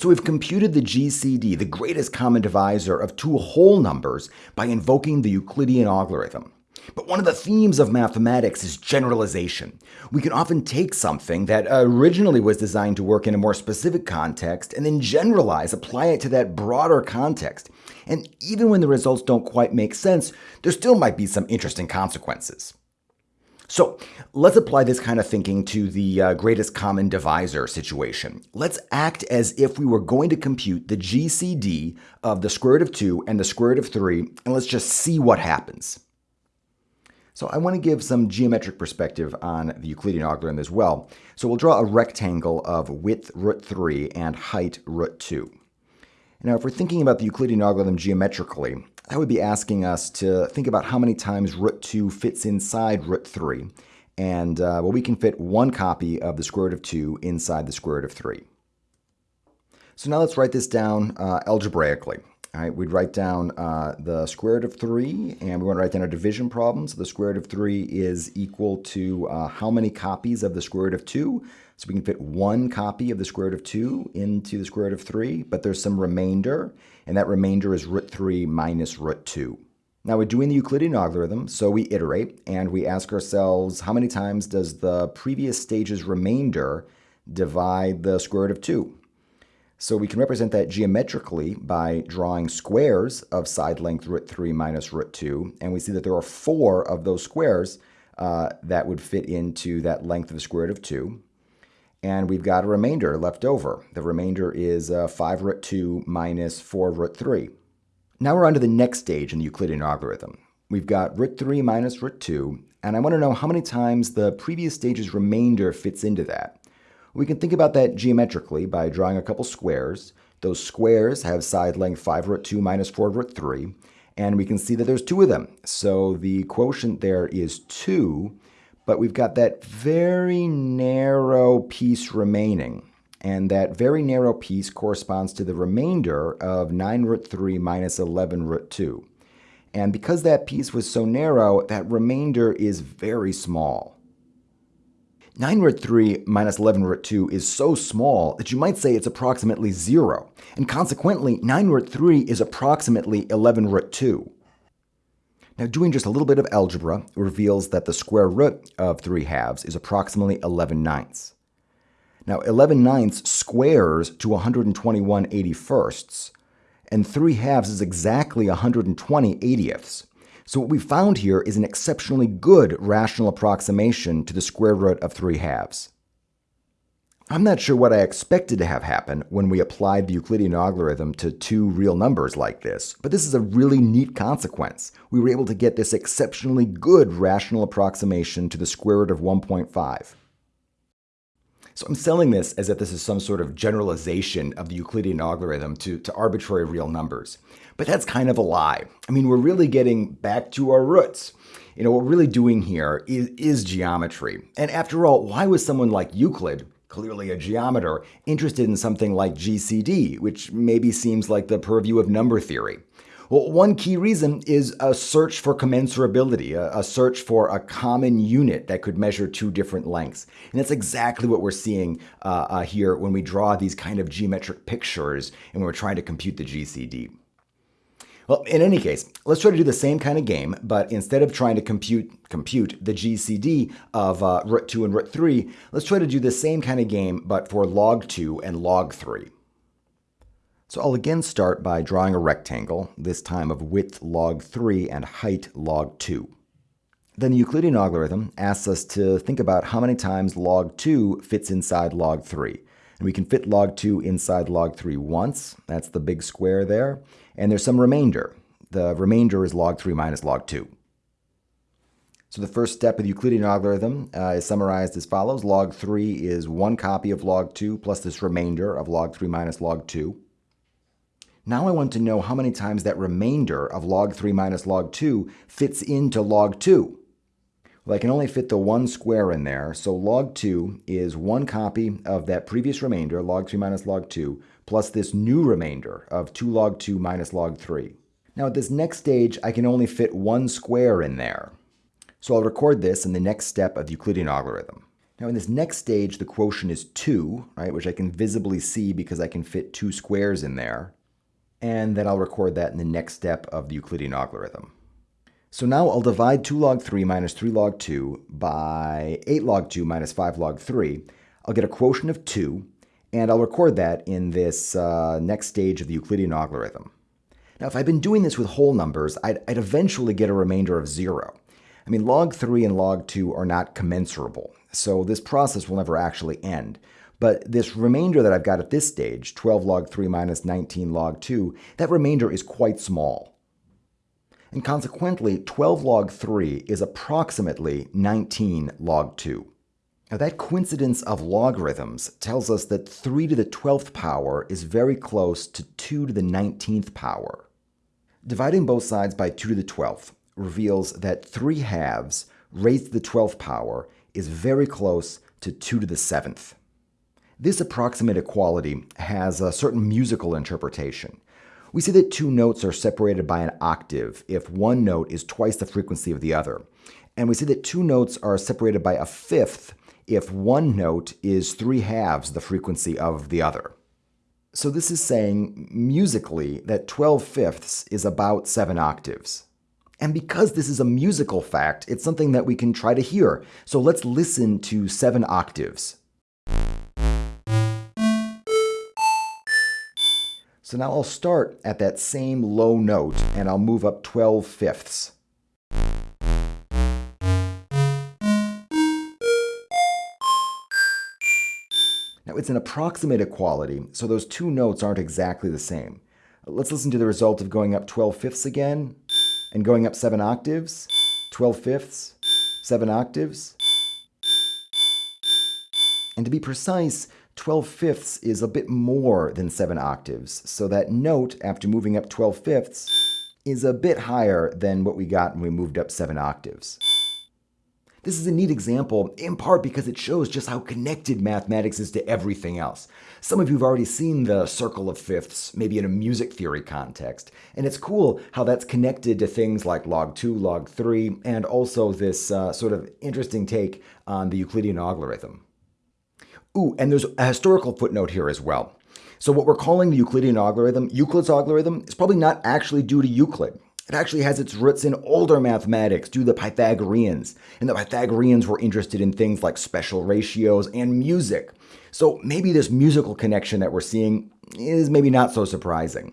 So we've computed the GCD, the greatest common divisor of two whole numbers, by invoking the Euclidean algorithm. But one of the themes of mathematics is generalization. We can often take something that originally was designed to work in a more specific context and then generalize, apply it to that broader context. And even when the results don't quite make sense, there still might be some interesting consequences. So let's apply this kind of thinking to the uh, greatest common divisor situation. Let's act as if we were going to compute the GCD of the square root of 2 and the square root of 3, and let's just see what happens. So I want to give some geometric perspective on the Euclidean algorithm as well. So we'll draw a rectangle of width root 3 and height root 2. Now, if we're thinking about the Euclidean algorithm geometrically, that would be asking us to think about how many times root 2 fits inside root 3. And, uh, well, we can fit one copy of the square root of 2 inside the square root of 3. So now let's write this down uh, algebraically. All right, we'd write down uh, the square root of 3, and we want to write down a division problem. So the square root of 3 is equal to uh, how many copies of the square root of 2? So we can fit one copy of the square root of 2 into the square root of 3, but there's some remainder, and that remainder is root 3 minus root 2. Now we're doing the Euclidean algorithm, so we iterate, and we ask ourselves how many times does the previous stage's remainder divide the square root of 2? So we can represent that geometrically by drawing squares of side length root 3 minus root 2. And we see that there are four of those squares uh, that would fit into that length of the square root of 2. And we've got a remainder left over. The remainder is uh, 5 root 2 minus 4 root 3. Now we're on to the next stage in the Euclidean algorithm. We've got root 3 minus root 2, and I want to know how many times the previous stage's remainder fits into that. We can think about that geometrically by drawing a couple squares. Those squares have side length 5 root 2 minus 4 root 3, and we can see that there's two of them. So the quotient there is 2, but we've got that very narrow piece remaining. And that very narrow piece corresponds to the remainder of 9 root 3 minus 11 root 2. And because that piece was so narrow, that remainder is very small. 9 root 3 minus 11 root 2 is so small that you might say it's approximately 0, and consequently 9 root 3 is approximately 11 root 2. Now doing just a little bit of algebra reveals that the square root of 3 halves is approximately 11 ninths. Now 11 ninths squares to 121 81ths, and 3 halves is exactly 120 80ths. So what we found here is an exceptionally good rational approximation to the square root of 3 halves. I'm not sure what I expected to have happen when we applied the Euclidean algorithm to two real numbers like this, but this is a really neat consequence. We were able to get this exceptionally good rational approximation to the square root of 1.5. So I'm selling this as if this is some sort of generalization of the Euclidean algorithm to, to arbitrary real numbers. But that's kind of a lie. I mean, we're really getting back to our roots. You know, what we're really doing here is, is geometry. And after all, why was someone like Euclid, clearly a geometer, interested in something like GCD, which maybe seems like the purview of number theory? Well, one key reason is a search for commensurability, a, search for a common unit that could measure two different lengths. And that's exactly what we're seeing uh, uh, here when we draw these kind of geometric pictures and when we're trying to compute the GCD. Well, in any case, let's try to do the same kind of game, but instead of trying to compute compute the GCD of uh, root 2 and root 3, let's try to do the same kind of game, but for log 2 and log 3. So I'll again start by drawing a rectangle, this time of width log 3 and height log 2. Then the Euclidean algorithm asks us to think about how many times log 2 fits inside log 3. And we can fit log 2 inside log 3 once, that's the big square there, and there's some remainder. The remainder is log 3 minus log 2. So the first step of the Euclidean algorithm uh, is summarized as follows. Log 3 is one copy of log 2 plus this remainder of log 3 minus log 2. Now I want to know how many times that remainder of log 3 minus log 2 fits into log 2. Well, I can only fit the one square in there, so log 2 is one copy of that previous remainder, log 3 minus log 2, plus this new remainder of 2 log 2 minus log 3. Now at this next stage, I can only fit one square in there. So I'll record this in the next step of the Euclidean algorithm. Now in this next stage, the quotient is 2, right, which I can visibly see because I can fit two squares in there. And then I'll record that in the next step of the Euclidean algorithm. So now I'll divide 2 log 3 minus 3 log 2 by 8 log 2 minus 5 log 3. I'll get a quotient of 2, and I'll record that in this uh, next stage of the Euclidean algorithm. Now, if I'd been doing this with whole numbers, I'd, I'd eventually get a remainder of 0. I mean, log 3 and log 2 are not commensurable, so this process will never actually end. But this remainder that I've got at this stage, 12 log 3 minus 19 log 2, that remainder is quite small. And consequently, 12 log 3 is approximately 19 log 2. Now that coincidence of logarithms tells us that 3 to the 12th power is very close to 2 to the 19th power. Dividing both sides by 2 to the 12th reveals that 3 halves raised to the 12th power is very close to 2 to the 7th. This approximate equality has a certain musical interpretation. We see that two notes are separated by an octave if one note is twice the frequency of the other. And we see that two notes are separated by a fifth if one note is three halves the frequency of the other. So this is saying musically that 12 fifths is about 7 octaves. And because this is a musical fact, it's something that we can try to hear. So let's listen to 7 octaves. So now I'll start at that same low note and I'll move up 12 fifths. Now it's an approximate equality, so those two notes aren't exactly the same. Let's listen to the result of going up 12 fifths again, and going up 7 octaves, 12 fifths, 7 octaves. And to be precise, 12 fifths is a bit more than 7 octaves, so that note, after moving up 12 fifths, is a bit higher than what we got when we moved up 7 octaves. This is a neat example, in part because it shows just how connected mathematics is to everything else. Some of you have already seen the circle of fifths, maybe in a music theory context, and it's cool how that's connected to things like log 2, log 3, and also this uh, sort of interesting take on the Euclidean algorithm. Ooh, and there's a historical footnote here as well. So what we're calling the Euclidean algorithm, Euclid's algorithm, is probably not actually due to Euclid. It actually has its roots in older mathematics due to the Pythagoreans, and the Pythagoreans were interested in things like special ratios and music. So maybe this musical connection that we're seeing is maybe not so surprising.